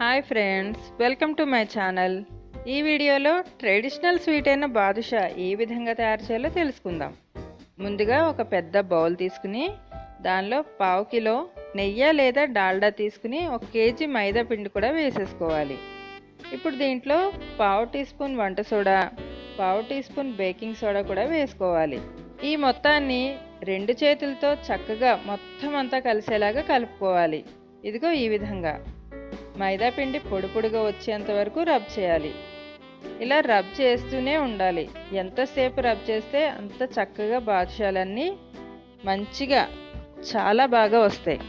Hi friends welcome to my channel. ఈ వీడియోలో traditional sweet అయిన బాదుషా ఏ విధంగా తయారు చేయాలో తెలుసుకుందాం. ముందుగా ఒక పెద్ద బౌల్ తీసుకుని దానిలో పావు కిలో నెయ్యి లేదా డాల్డా తీసుకుని ఒక కేజీ మైదా పిండి కూడా వేసేసుకోవాలి. ఇప్పుడు దీంట్లో పావు టీ స్పూన్ వంట సోడా పావు టీ స్పూన్ బేకింగ్ సోడా కూడా వేసుకోవాలి. ఈ మొత్తాన్ని రెండు చేతులతో చక్కగా మొత్తం అంతా కలిసేలాగా కలుపుకోవాలి. ఇదిగో ఈ విధంగా. మైదా పిండి పొడి పొడిగా వచ్చేంత వరకు రబ్ చేయాలి. ఇలా రబ్ చేస్తూనే ఉండాలి. ఎంతసేపు రబ్ చేస్తే అంత చక్కగా బాదుషాలన్నీ మంచిగా చాలా బాగా వస్తాయి.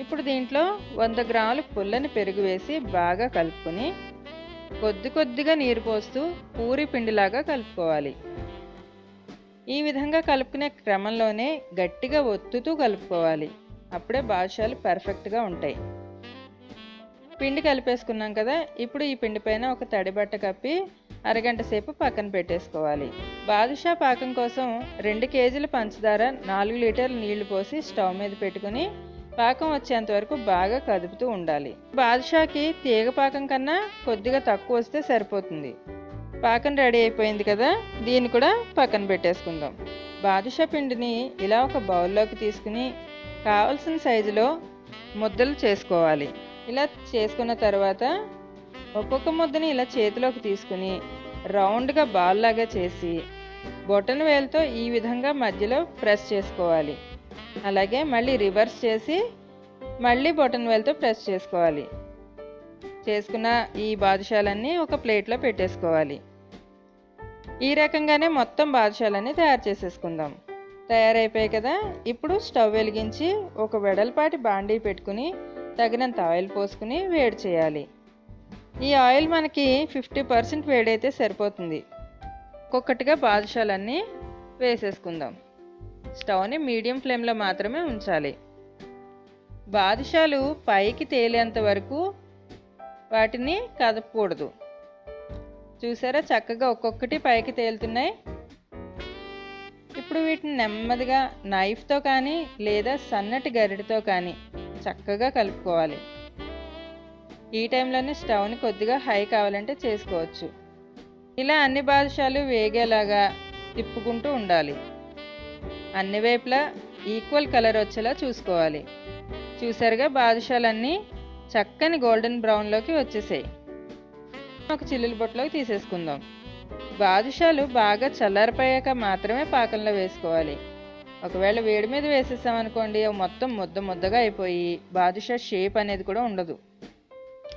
ఇప్పుడు దీంట్లో వంద గ్రాములు పుల్లని పెరుగు వేసి బాగా కలుపుకొని కొద్ది కొద్దిగా నీరు పోస్తూ పూరి పిండిలాగా కలుపుకోవాలి. ఈ విధంగా కలుపుకునే క్రమంలోనే గట్టిగా ఒత్తుతూ కలుపుకోవాలి. అప్పుడే బాదుషాలు పర్ఫెక్ట్గా ఉంటాయి. పిండి కలిపేసుకున్నాం కదా ఇప్పుడు ఈ పిండి పైన ఒక తడి బట్ట కప్పి అరగంట సేపు పక్కన పెట్టేసుకోవాలి. బాదుషా పాకం కోసం రెండు కేజీల పంచదార నాలుగు లీటర్ల నీళ్ళు పోసి స్టవ్ మీద పెట్టుకుని పాకం వచ్చేంత వరకు బాగా కదుపుతూ ఉండాలి. బాదుషాకి తీగ పాకం కన్నా కొద్దిగా తక్కువ వస్తే సరిపోతుంది. పాకం రెడీ అయిపోయింది కదా దీన్ని కూడా పక్కన పెట్టేసుకుందాం. బాదుషా పిండిని ఇలా ఒక బౌల్లోకి తీసుకుని కావలసిన సైజులో ముద్దలు చేసుకోవాలి. ఇలా చేసుకున్న తర్వాత ఒక్కొక్క ముద్దని ఇలా చేతిలోకి తీసుకుని రౌండ్గా బాల్ లాగా చేసి బొటన్ వేలుతో ఈ విధంగా మధ్యలో ప్రెస్ చేసుకోవాలి. అలాగే మళ్ళీ రివర్స్ చేసి మళ్ళీ బొటన్ వేలుతో ప్రెస్ చేసుకోవాలి. చేసుకున్న ఈ బాదుషాలన్నీ ఒక ప్లేట్లో పెట్టేసుకోవాలి. ఈ రకంగానే మొత్తం బాదుషాలన్నీ తయారు చేసేసుకుందాం. తయారైపోయాయి కదా! ఇప్పుడు స్టవ్ వెలిగించి ఒక వెడల్పాటి బాండీ పెట్టుకుని తగినంత ఆయిల్ పోసుకుని వేడి చేయాలి. ఈ ఆయిల్ మనకి ఫిఫ్టీ పర్సెంట్ వేడైతే సరిపోతుంది. ఒక్కొక్కటిగా బాదుషాలన్నీ వేసేసుకుందాం. స్టవ్ని మీడియం ఫ్లేమ్లో మాత్రమే ఉంచాలి. బాదుషాలు పైకి తేలేంత వరకు వాటిని కదపకూడదు. చూసారా చక్కగా ఒక్కొక్కటి పైకి తేలుతున్నాయి. ఇప్పుడు వీటిని నెమ్మదిగా నైఫ్తో కానీ లేదా సన్నటి గరిటతో కానీ చక్కగా కలుపుకోవాలి. ఈ టైంలోనే స్టవ్ని కొద్దిగా హై కావాలంటే చేసుకోవచ్చు. ఇలా అన్ని బాదుషాలు వేగేలాగా తిప్పుకుంటూ ఉండాలి. అన్ని వైపులా ఈక్వల్ కలర్ వచ్చేలా చూసుకోవాలి. చూసారుగా బాదుషాలన్నీ చక్కని గోల్డెన్ బ్రౌన్లోకి వచ్చేసాయి. ఒక చిల్లుల బొట్టలోకి తీసేసుకుందాం. బాదుషాలు బాగా చల్లారిపోయాక మాత్రమే పాకంలో వేసుకోవాలి. ఒకవేళ వేడి మీద వేసేసామనుకోండి అవి మొత్తం ముద్ద ముద్దగా అయిపోయి బాదుషా షేప్ అనేది కూడా ఉండదు.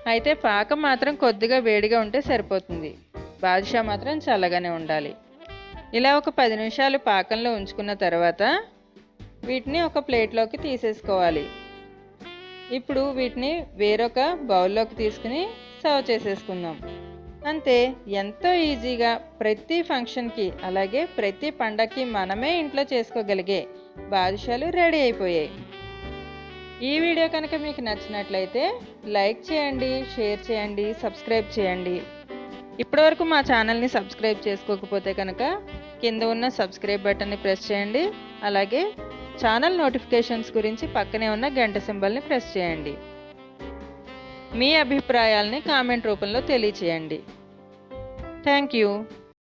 అయితే పాకం మాత్రం కొద్దిగా వేడిగా ఉంటే సరిపోతుంది. బాదుషా మాత్రం చల్లగానే ఉండాలి. ఇలా ఒక పది నిమిషాలు పాకంలో ఉంచుకున్న తర్వాత వీటిని ఒక ప్లేట్లోకి తీసేసుకోవాలి. ఇప్పుడు వీటిని వేరొక బౌల్లోకి తీసుకుని సర్వ్ చేసేసుకుందాం. అంతే ఎంతో ఈజీగా ప్రతి ఫంక్షన్కి అలాగే ప్రతి పండగకి మనమే ఇంట్లో చేసుకోగలిగే బాదుషాలు రెడీ అయిపోయాయి. ఈ వీడియో కనుక మీకు నచ్చినట్లయితే లైక్ చేయండి షేర్ చేయండి సబ్స్క్రైబ్ చేయండి. ఇప్పటివరకు మా ఛానల్ని సబ్స్క్రైబ్ చేసుకోకపోతే కనుక కింద ఉన్న సబ్స్క్రైబ్ బటన్ని ప్రెస్ చేయండి. అలాగే ఛానల్ నోటిఫికేషన్స్ గురించి పక్కనే ఉన్న గంట సింబల్ని ప్రెస్ చేయండి. మీ అభిప్రాయాల్ని కామెంట్ రూపంలో తెలియచేయండి. Thank you.